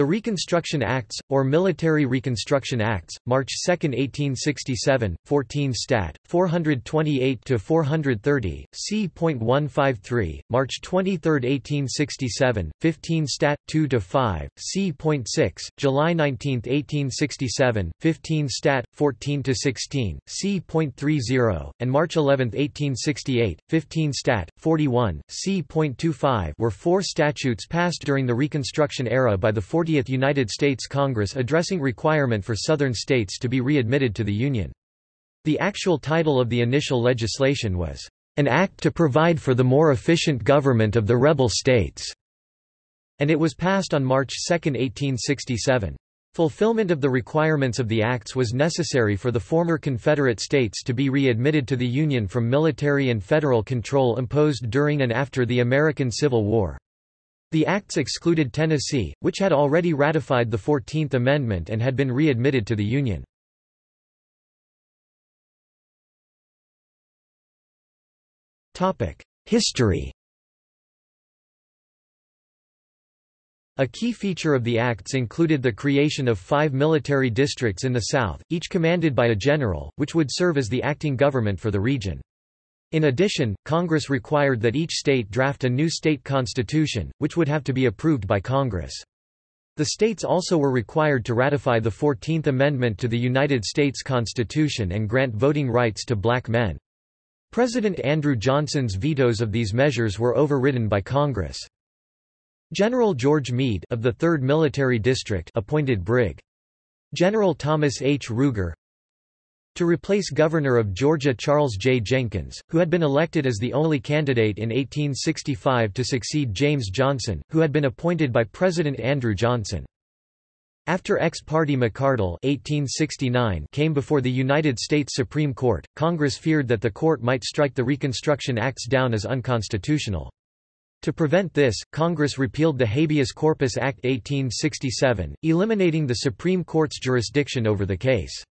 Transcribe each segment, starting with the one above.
The Reconstruction Acts, or Military Reconstruction Acts, March 2, 1867, 14 Stat. 428–430, c.153, March 23, 1867, 15 Stat. 2–5, c.6, July 19, 1867, 15 Stat. 14–16, c.30, and March 11, 1868, 15 Stat. 41, c.25 were four statutes passed during the Reconstruction era by the 40 40th United States Congress addressing requirement for Southern states to be readmitted to the Union. The actual title of the initial legislation was, "...an act to provide for the more efficient government of the rebel states", and it was passed on March 2, 1867. Fulfillment of the requirements of the acts was necessary for the former Confederate states to be readmitted to the Union from military and federal control imposed during and after the American Civil War. The acts excluded Tennessee, which had already ratified the Fourteenth Amendment and had been readmitted to the Union. History A key feature of the acts included the creation of five military districts in the South, each commanded by a general, which would serve as the acting government for the region. In addition, Congress required that each state draft a new state constitution, which would have to be approved by Congress. The states also were required to ratify the Fourteenth Amendment to the United States Constitution and grant voting rights to black men. President Andrew Johnson's vetoes of these measures were overridden by Congress. General George Meade of the 3rd Military District appointed Brig. General Thomas H. Ruger, to replace Governor of Georgia Charles J. Jenkins, who had been elected as the only candidate in 1865 to succeed James Johnson, who had been appointed by President Andrew Johnson. After ex-party McCardle 1869 came before the United States Supreme Court, Congress feared that the court might strike the Reconstruction Acts down as unconstitutional. To prevent this, Congress repealed the Habeas Corpus Act 1867, eliminating the Supreme Court's jurisdiction over the case.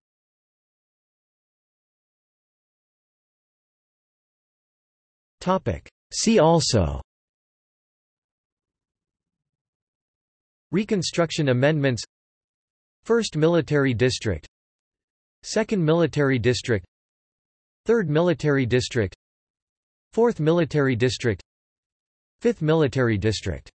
See also. Reconstruction Amendments. First Military District. Second Military District. Third Military District. Fourth Military District. Fifth Military District